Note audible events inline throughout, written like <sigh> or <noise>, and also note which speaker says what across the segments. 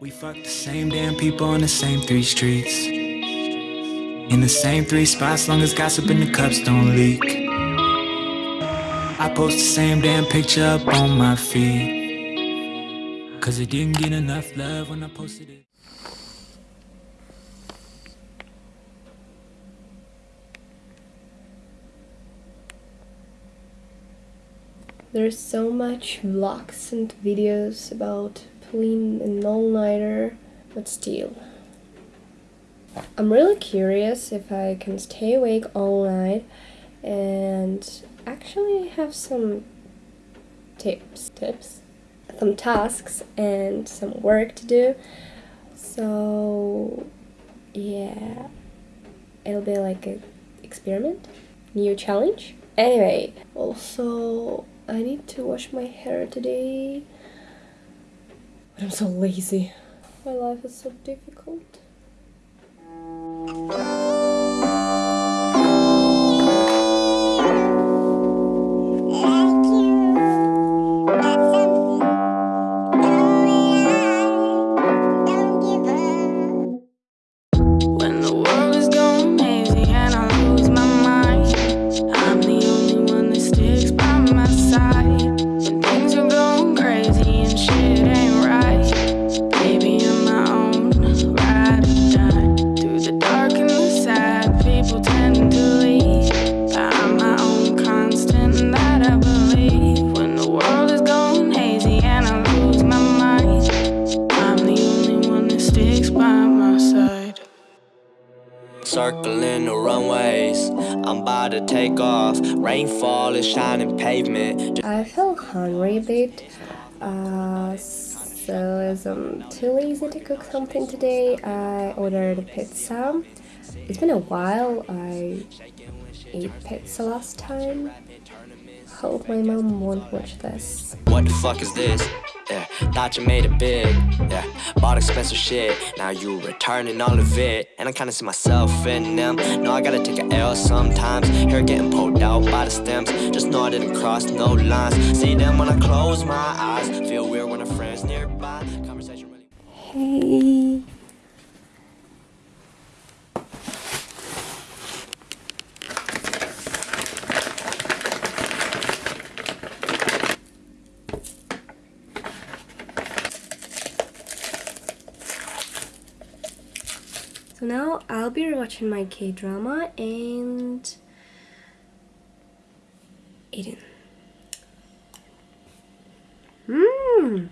Speaker 1: We fuck the same damn people on the same three streets. In the same three spots, long as gossip in the cups don't leak. I post the same damn picture up on my feed. Cause it didn't get enough love when I posted it.
Speaker 2: There's so much vlogs and videos about pulling an all-nighter, but still. I'm really curious if I can stay awake all night and actually have some tips, tips, some tasks and some work to do. So yeah, it'll be like an experiment, new challenge. Anyway, also I need to wash my hair today. I'm so lazy. My life is so difficult.
Speaker 3: Circling the runways, I'm about to take off. Rainfall is shining pavement.
Speaker 2: I feel hungry a bit, uh, so as I'm too lazy to cook something today, I ordered a pizza. It's been a while, I ate pizza last time. Hope my mom won't watch this.
Speaker 3: What the fuck is this? Yeah, thought you made it big. Yeah, bought expensive shit. Now you returning all of it. And I kinda see myself in them. No, I gotta take a L sometimes. Hair getting pulled out by the stems. Just know I didn't cross no lines. See them when I close my eyes. Feel weird when a friend's nearby. Conversation really.
Speaker 2: Hey. So now I'll be watching my K-drama and eating. Mmm.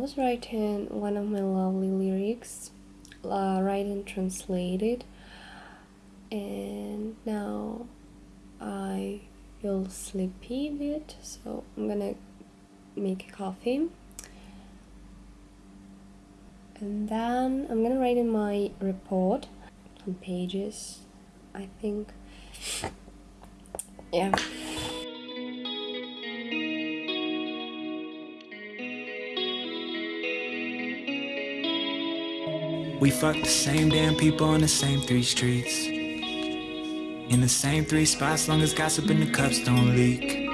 Speaker 4: Was
Speaker 2: writing one of my lovely lyrics, uh, writing translated, and now I feel sleepy a bit, so I'm gonna make a coffee. And then I'm gonna write in my report on pages, I think. Yeah.
Speaker 1: We fuck the same damn people on the same three streets. In the same three spots, long as gossip in the cups don't leak.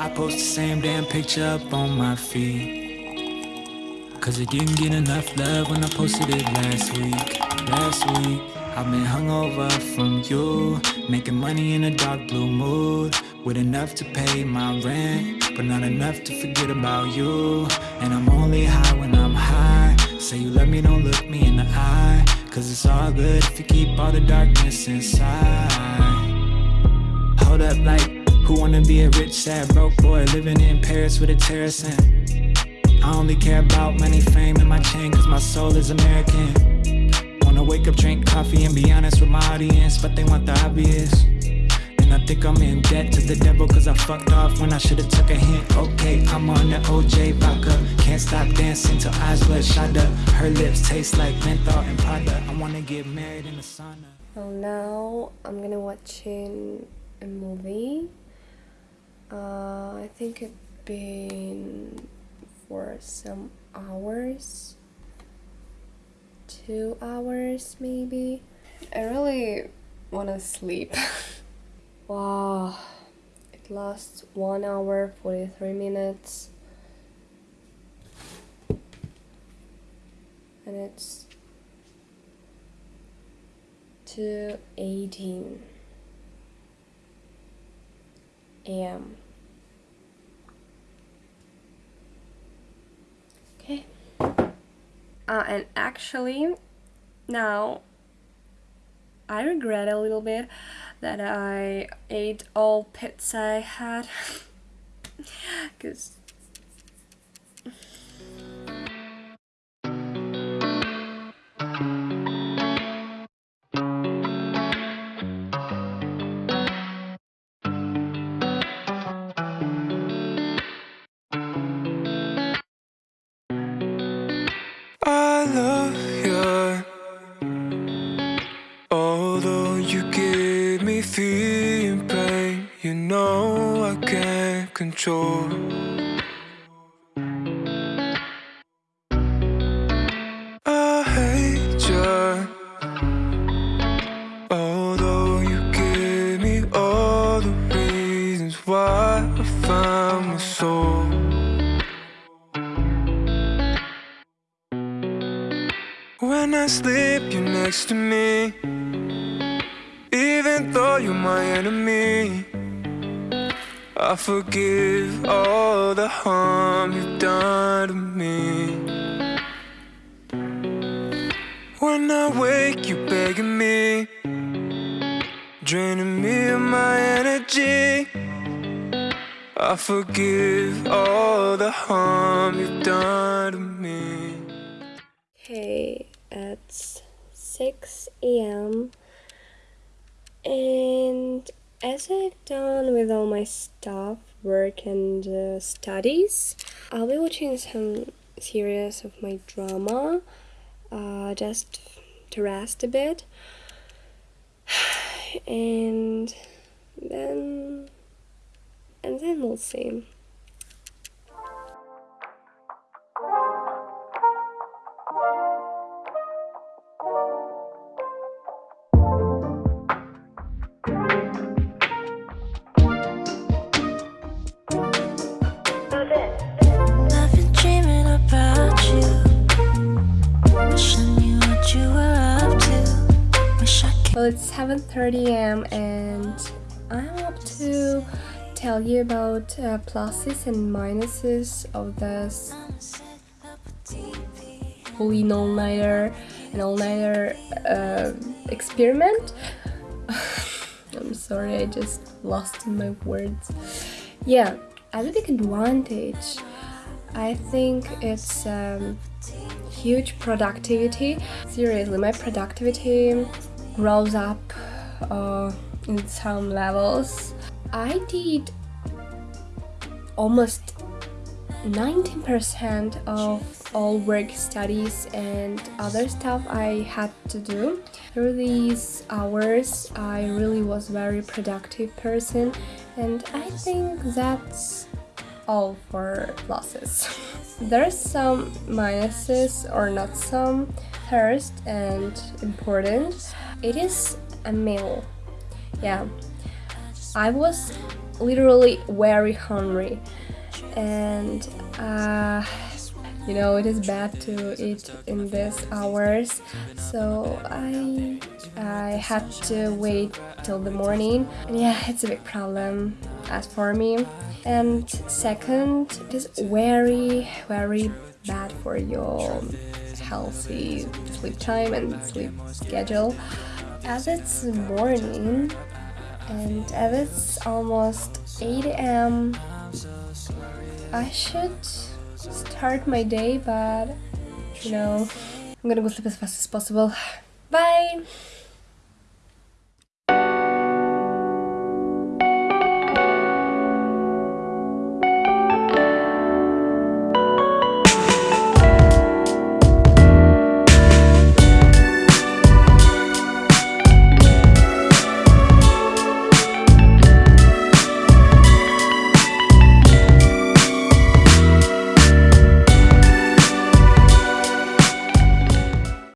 Speaker 1: I post the same damn picture up on my feed. Cause it didn't get enough love when I posted it last week. Last week, I've been hungover from you. Making money in a dark blue mood. With enough to pay my rent, but not enough to forget about you. And I'm only high when I'm. Say you love me, don't look me in the eye. Cause it's all good if you keep all the darkness inside. Hold up, like, who wanna be a rich, sad, broke boy living in Paris with a terrace in? I only care about money, fame, and my chain, cause my soul is American. Wanna wake up, drink coffee, and be honest with my audience, but they want the obvious. Think I'm in debt to the devil, cause I fucked off when I should've took a hint. Okay, I'm on the OJ vodka. Can't stop dancing till eyes bloodshot up. Her lips taste like menthol and Prada. I wanna get married in the sauna.
Speaker 2: Well, now I'm gonna watching a movie. Uh, I think it's been for some hours, two hours maybe. I really wanna sleep. <laughs> wow, it lasts one hour 43 minutes, and it's 2:18 a.m. Okay. Uh, and actually, now I regret a little bit that I ate all pizza I had. <laughs> Because
Speaker 4: you give me feeling pain, you know I can't control. I hate you. Although you give me all the reasons why I found my soul. When I sleep, you're next to me. Even though you're my enemy, I forgive all the harm you've done to me. When I wake, you begging me, draining me of my energy. I forgive all the harm you've done to me.
Speaker 2: Okay, it's 6 a.m. And as I've done with all my stuff, work, and uh, studies, I'll be watching some series of my drama uh, just to rest a bit. <sighs> And then. And then we'll see. 11.30 am and I'm up to tell you about uh, pluses and minuses of this Halloween all-nighter and all-nighter uh, experiment. <laughs> I'm sorry I just lost my words. Yeah a big advantage I think it's um, huge productivity. Seriously my productivity grows up uh, in some levels. I did almost 19% of all work studies and other stuff I had to do. Through these hours, I really was very productive person and I think that's all for losses. <laughs> There's some minuses or not some. First and important, it is a meal. Yeah, I was literally very hungry and uh, you know it is bad to eat in these hours. So I I had to wait till the morning. And yeah it's a big problem as for me. And second it is very very bad for your healthy sleep time and sleep schedule as it's morning and as it's almost 8 a.m I should start my day, but you know, I'm gonna go sleep as fast as possible. Bye!